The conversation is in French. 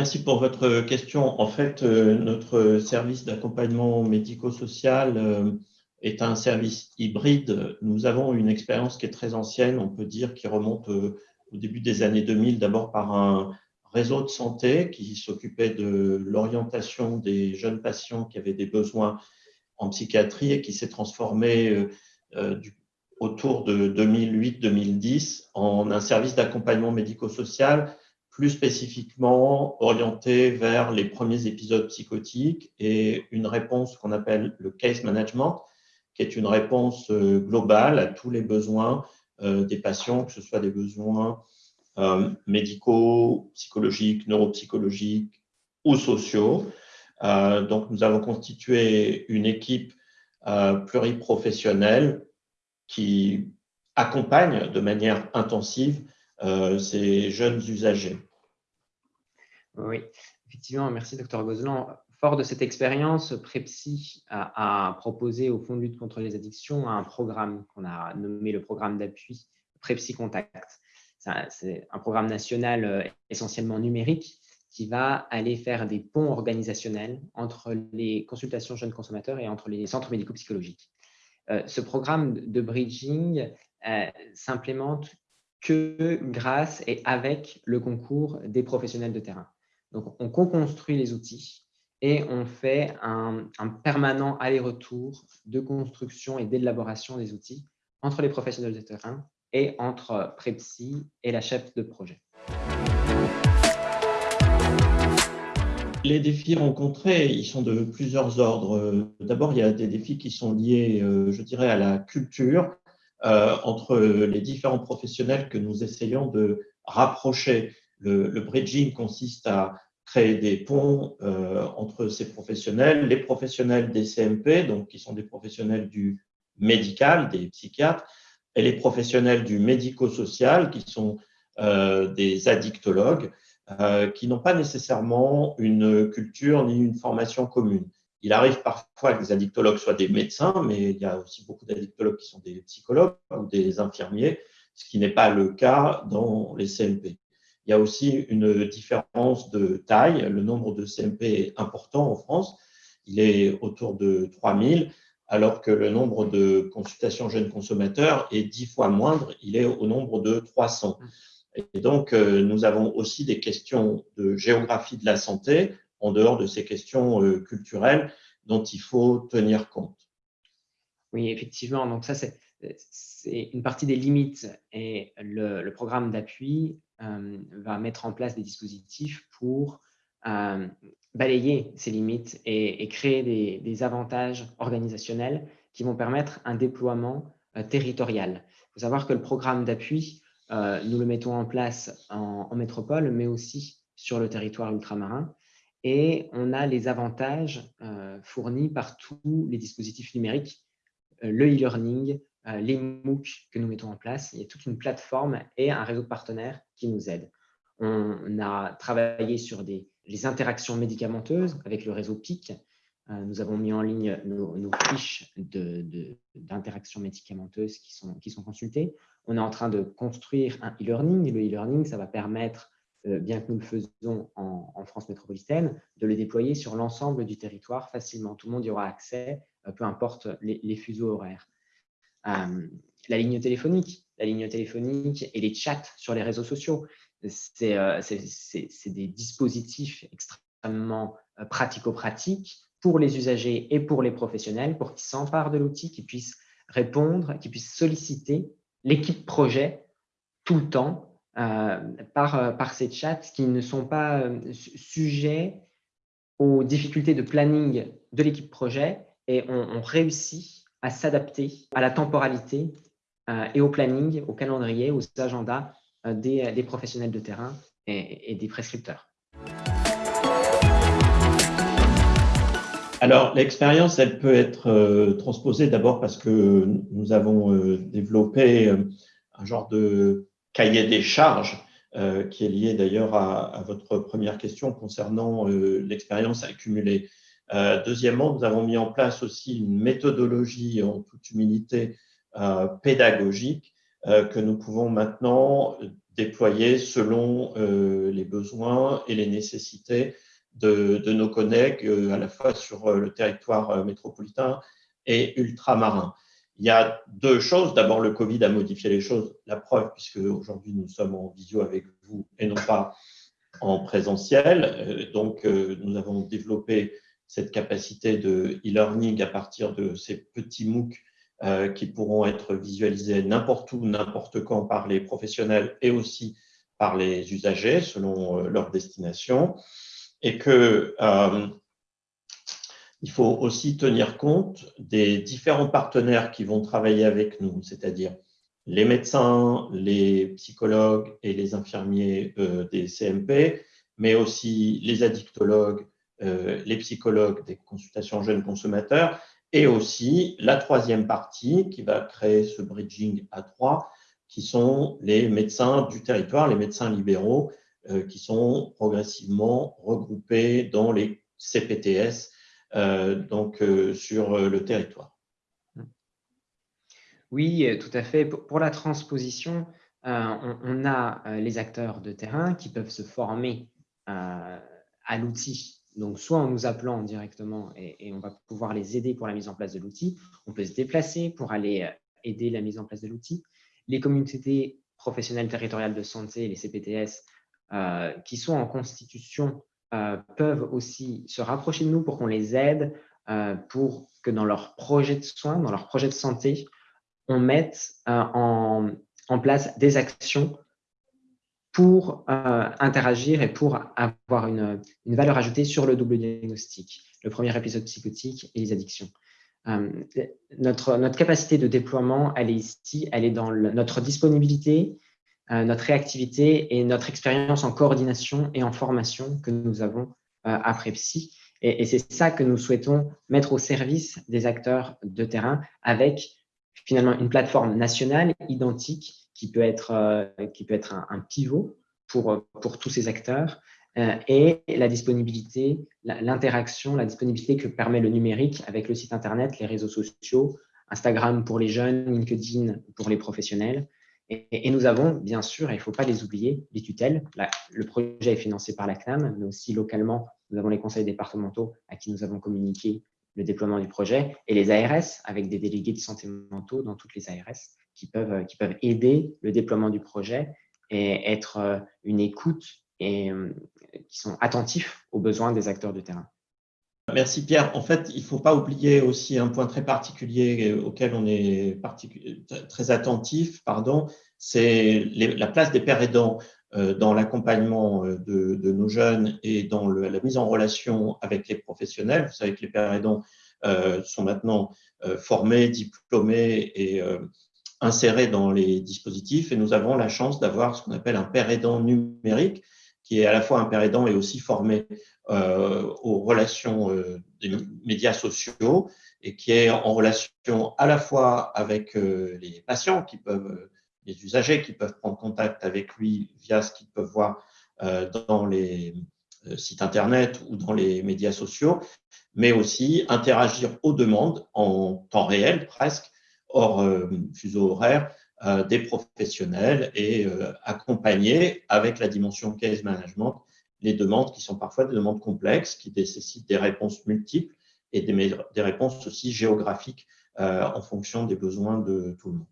merci pour votre question. En fait, euh, notre service d'accompagnement médico-social euh, est un service hybride. Nous avons une expérience qui est très ancienne, on peut dire, qui remonte euh, au début des années 2000, d'abord par un réseau de santé qui s'occupait de l'orientation des jeunes patients qui avaient des besoins en psychiatrie et qui s'est transformé autour de 2008-2010 en un service d'accompagnement médico-social plus spécifiquement orienté vers les premiers épisodes psychotiques et une réponse qu'on appelle le case management, qui est une réponse euh, globale à tous les besoins euh, des patients, que ce soit des besoins euh, médicaux, psychologiques, neuropsychologiques ou sociaux. donc, nous avons constitué une équipe pluriprofessionnelle qui accompagne de manière intensive ces jeunes usagers. Oui, effectivement, merci Dr Gozlan. Fort de cette expérience, Prepsi a, proposé au Fonds de lutte contre les addictions un programme qu'on a nommé le programme d'appui Prepsi Contact. C'est un programme national euh, essentiellement numérique qui va aller faire des ponts organisationnels entre les consultations jeunes consommateurs et entre les centres médico-psychologiques. Euh, ce programme de bridging euh, s'implémente que grâce et avec le concours des professionnels de terrain. Donc, on co-construit les outils et on fait un, permanent aller-retour de construction et d'élaboration des outils entre les professionnels de terrain et entre Prepsi et la chef de projet. Les défis rencontrés, ils sont de plusieurs ordres. D'abord, il y a des défis qui sont liés, euh, je dirais, à la culture euh, entre les différents professionnels que nous essayons de rapprocher. Le, bridging consiste à créer des ponts euh, entre ces professionnels, les professionnels des CMP, donc qui sont des professionnels du médical, des psychiatres, et les professionnels du médico-social, qui sont euh, des addictologues, qui n'ont pas nécessairement une culture ni une formation commune. Il arrive parfois que les addictologues soient des médecins, mais il y a aussi beaucoup d'addictologues qui sont des psychologues ou des infirmiers, ce qui n'est pas le cas dans les CMP. Il y a aussi une différence de taille. Le nombre de CMP est important en France. Il est autour de 3000, alors que le nombre de consultations jeunes consommateurs est dix fois moindre. Il est au nombre de 300. Et donc, euh, nous avons aussi des questions de géographie de la santé en dehors de ces questions euh, culturelles dont il faut tenir compte. Oui, effectivement. Donc ça, c'est une partie des limites et le, programme d'appui va mettre en place des dispositifs pour euh, balayer ces limites et, créer des, avantages organisationnels qui vont permettre un déploiement territorial. Il faut savoir que le programme d'appui, nous le mettons en place en, métropole, mais aussi sur le territoire ultramarin et on a les avantages euh, fournis par tous les dispositifs numériques, euh, le e-learning, euh, les MOOC que nous mettons en place. Il y a toute une plateforme et un réseau de partenaires qui nous aident. On a travaillé sur les interactions médicamenteuses avec le réseau PIC. nous avons mis en ligne nos, fiches d'interactions médicamenteuses qui sont, consultées. On est en train de construire un e-learning. Le e-learning, ça va permettre euh, bien que nous le faisons en, France métropolitaine, de le déployer sur l'ensemble du territoire facilement. Tout le monde y aura accès, euh, peu importe les, fuseaux horaires. Euh, la ligne téléphonique, la ligne téléphonique et les chats sur les réseaux sociaux, c'est des dispositifs extrêmement pratico-pratiques pour les usagers et pour les professionnels pour qu'ils s'emparent de l'outil, qu'ils puissent répondre, qu'ils puissent solliciter l'équipe projet tout le temps euh, par, euh, par ces chats qui ne sont pas euh, sujets aux difficultés de planning de l'équipe projet et on, réussit à s'adapter à la temporalité et au planning, au calendrier, aux agendas des, des professionnels de terrain et, des prescripteurs. Alors, l'expérience, elle peut être transposée d'abord parce que nous avons développé un genre de cahier des charges qui est lié d'ailleurs à, à, votre première question concernant l'expérience accumulée. Deuxièmement, nous avons mis en place aussi une méthodologie en toute humilité pédagogique que nous pouvons maintenant déployer selon les besoins et les nécessités de, nos collègues euh, à la fois sur euh, le territoire euh, métropolitain et ultramarin. Il y a deux choses. D'abord, le Covid a modifié les choses. La preuve, puisque aujourd'hui nous sommes en visio avec vous et non pas en présentiel. Donc, nous avons développé cette capacité de e-learning à partir de ces petits MOOC qui pourront être visualisés n'importe où, n'importe quand par les professionnels et aussi par les usagers selon leur destination. Et que euh, il faut aussi tenir compte des différents partenaires qui vont travailler avec nous, c'est-à-dire les médecins, les psychologues et les infirmiers euh, des CMP, mais aussi les addictologues, euh, les psychologues des consultations jeunes consommateurs, et aussi la troisième partie qui va créer ce bridging à trois, qui sont les médecins du territoire, les médecins libéraux, euh, qui sont progressivement regroupés dans les CPTS euh, donc, sur le territoire. Oui, tout à fait. Pour la transposition, on, a les acteurs de terrain qui peuvent se former à l'outil. Donc, soit en nous appelant directement et, on va pouvoir les aider pour la mise en place de l'outil. On peut se déplacer pour aller aider la mise en place de l'outil. Les communautés professionnelles territoriales de santé, les CPTS, euh, qui sont en constitution euh, peuvent aussi se rapprocher de nous pour qu'on les aide, euh, pour que dans leur projet de soins, dans leur projet de santé, on mette en, place des actions pour interagir et pour avoir une, valeur ajoutée sur le double diagnostic, le premier épisode psychotique et les addictions. notre, notre capacité de déploiement, elle est ici, elle est dans notre disponibilité, euh, notre réactivité et notre expérience en coordination et en formation que nous avons euh, après Psy. Et, c'est ça que nous souhaitons mettre au service des acteurs de terrain avec finalement une plateforme nationale identique qui peut être, euh, qui peut être un, pivot pour, pour tous ces acteurs et la disponibilité, l'interaction, la disponibilité que permet le numérique avec le site Internet, les réseaux sociaux, Instagram pour les jeunes, LinkedIn pour les professionnels, et, nous avons, bien sûr, il ne faut pas les oublier, les tutelles. le projet est financé par la CNAM, mais aussi localement, nous avons les conseils départementaux à qui nous avons communiqué le déploiement du projet et les ARS avec des délégués de santé mentaux dans toutes les ARS qui peuvent, qui peuvent aider le déploiement du projet et être euh, une écoute et euh, qui sont attentifs aux besoins des acteurs de terrain. Merci Pierre. En fait, il ne faut pas oublier aussi un point très particulier auquel on est très attentif, pardon, c'est la place des pères aidants euh, dans l'accompagnement euh, de, nos jeunes et dans la mise en relation avec les professionnels. Vous savez que les pères aidants euh, sont maintenant formés, diplômés et insérés dans les dispositifs et nous avons la chance d'avoir ce qu'on appelle un père aidant numérique qui est à la fois un père aidant et aussi formé euh, aux relations euh, des médias sociaux et qui est en relation à la fois avec euh, les patients qui peuvent, les usagers qui peuvent prendre contact avec lui via ce qu'ils peuvent voir dans les sites internet ou dans les médias sociaux, mais aussi interagir aux demandes en temps réel presque, hors fuseau horaire, des professionnels et accompagner avec la dimension case management les demandes qui sont parfois des demandes complexes, qui nécessitent des réponses multiples et des, des réponses aussi géographiques euh, en fonction des besoins de tout le monde.